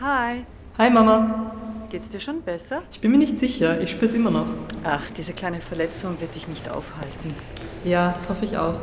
Hi, Hi Mama. geht's dir schon besser? Ich bin mir nicht sicher, ich spür's immer noch. Ach, diese kleine Verletzung wird dich nicht aufhalten. Ja, das hoffe ich auch.